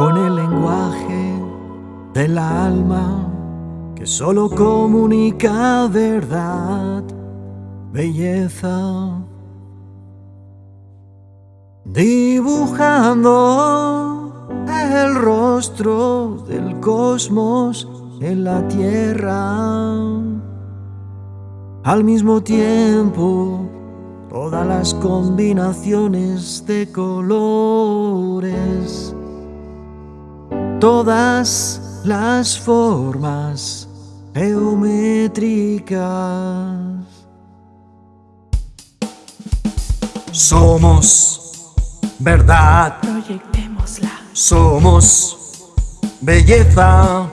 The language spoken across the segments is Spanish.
con el lenguaje del alma que solo comunica verdad, belleza, dibujando el rostro del cosmos en la tierra. Al mismo tiempo, todas las combinaciones de colores, todas las formas geométricas. Somos verdad, proyectémosla. Somos belleza,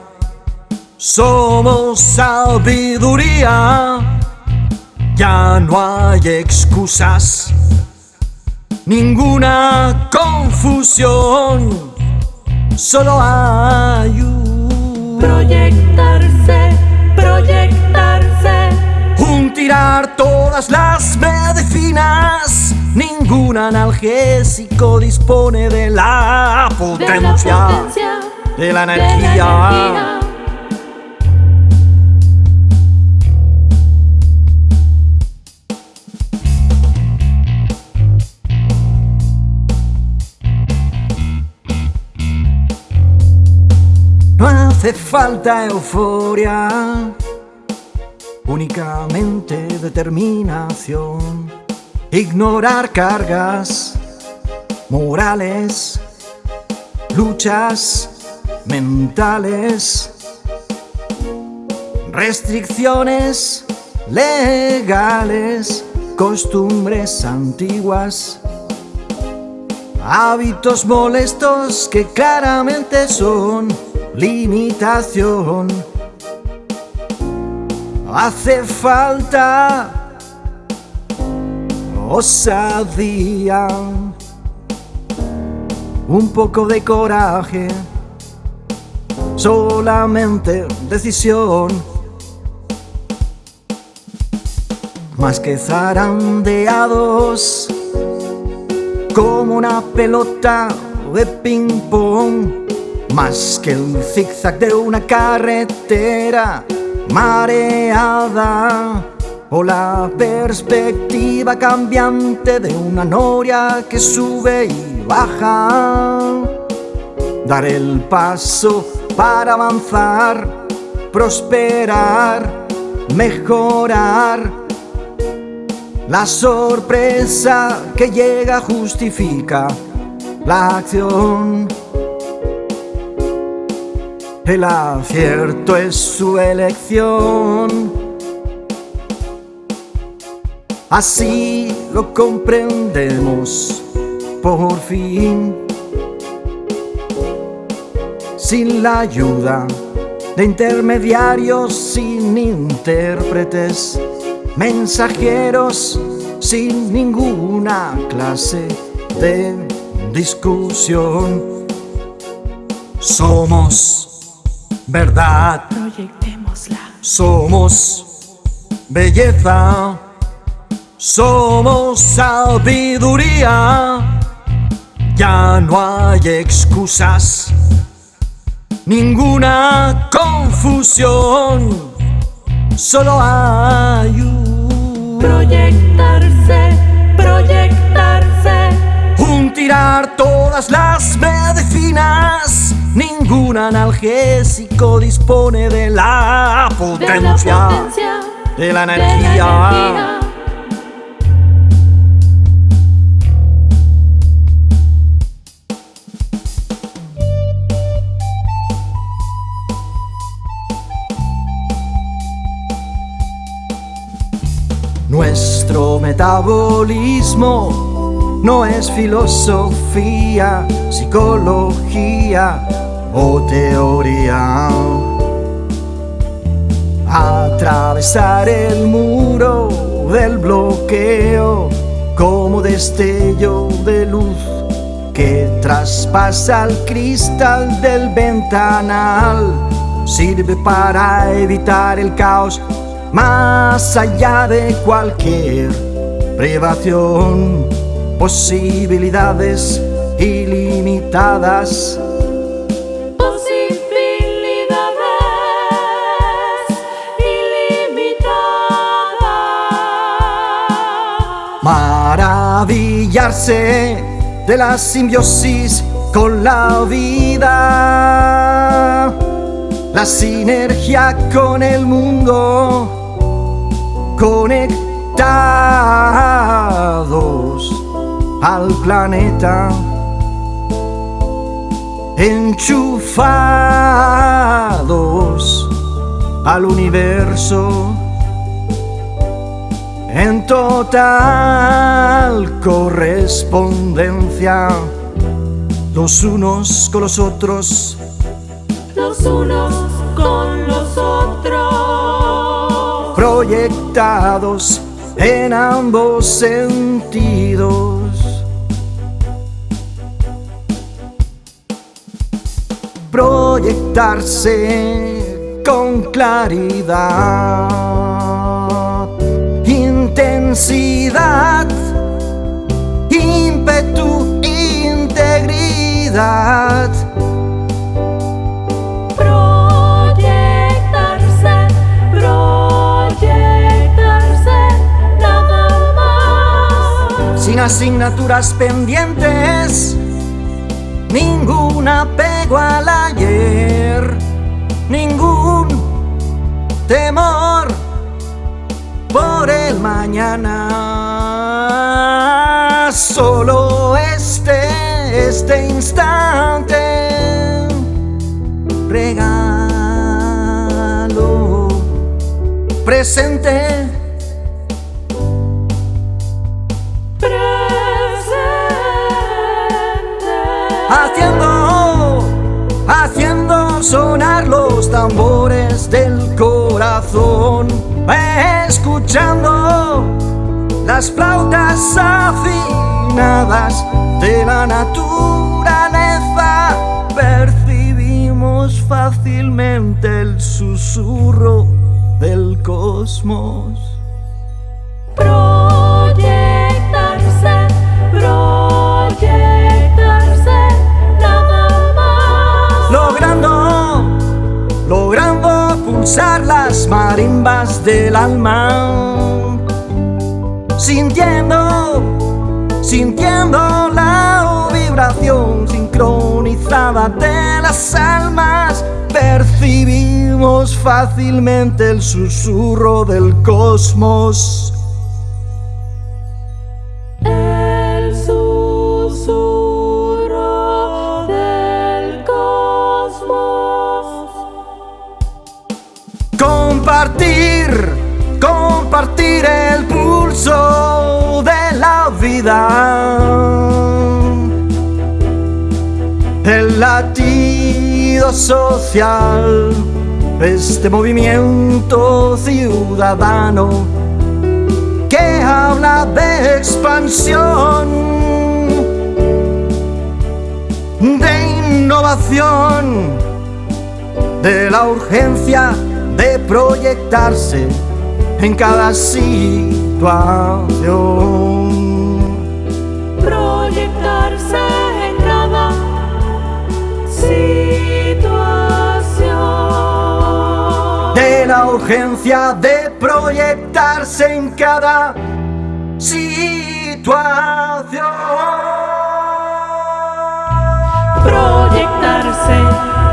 somos sabiduría. Ya no hay excusas, ninguna confusión, solo hay un Proyectarse, proyectarse. Un tirar todas las medicinas, ningún analgésico dispone de la De la potencia potencia, de la de la energía. Falta euforia, únicamente determinación. Ignorar cargas morales, luchas mentales, restricciones legales, costumbres antiguas. Hábitos molestos que claramente son limitación. Hace falta osadía, un poco de coraje, solamente decisión. Más que zarandeados como una pelota de ping pong, más que el zigzag de una carretera mareada, o la perspectiva cambiante de una noria que sube y baja. Dar el paso para avanzar, prosperar, mejorar. La sorpresa que llega justifica la acción. El acierto es su elección. Así lo comprendemos por fin. Sin la ayuda de intermediarios, sin intérpretes mensajeros sin ninguna clase de discusión. Somos verdad, Proyectémosla. somos belleza, somos sabiduría. Ya no hay excusas, ninguna confusión, solo hay un Proyectarse, proyectarse. Un tirar todas las medicinas, ningún analgésico dispone de la potencia de la energía. Nuestro metabolismo no es filosofía, psicología o teoría. Atravesar el muro del bloqueo como destello de luz que traspasa el cristal del ventanal sirve para evitar el caos más allá de cualquier privación, posibilidades ilimitadas Maravillarse de la simbiosis con la vida, la sinergia con el mundo, conectados al planeta, enchufados al universo en total correspondencia los unos con los otros, los unos con los otros, proyectados en ambos sentidos. Proyectarse con claridad, intensidad, ímpetu, integridad. proyectarse, proyectarse, nada más. sin asignaturas pendientes, ningún apego al ayer, ningún temor por el mañana, solo este, este instante, regalo presente. Presente. haciendo, haciendo sonar los tambores del corazón, escuchando las flautas afinadas de la naturaleza, percibimos fácilmente el susurro del cosmos. Del alma, sintiendo, sintiendo la vibración sincronizada de las almas, percibimos fácilmente el susurro del cosmos. El pulso de la vida. El latido social, este movimiento ciudadano que habla de expansión, de innovación de la urgencia de proyectarse en cada situación. Proyectarse en cada situación. De la urgencia de proyectarse en cada situación. Proyectarse,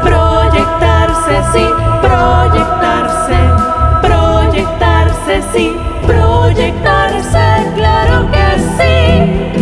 proyectarse, sí, proyectarse sí, proyectarse, claro que sí.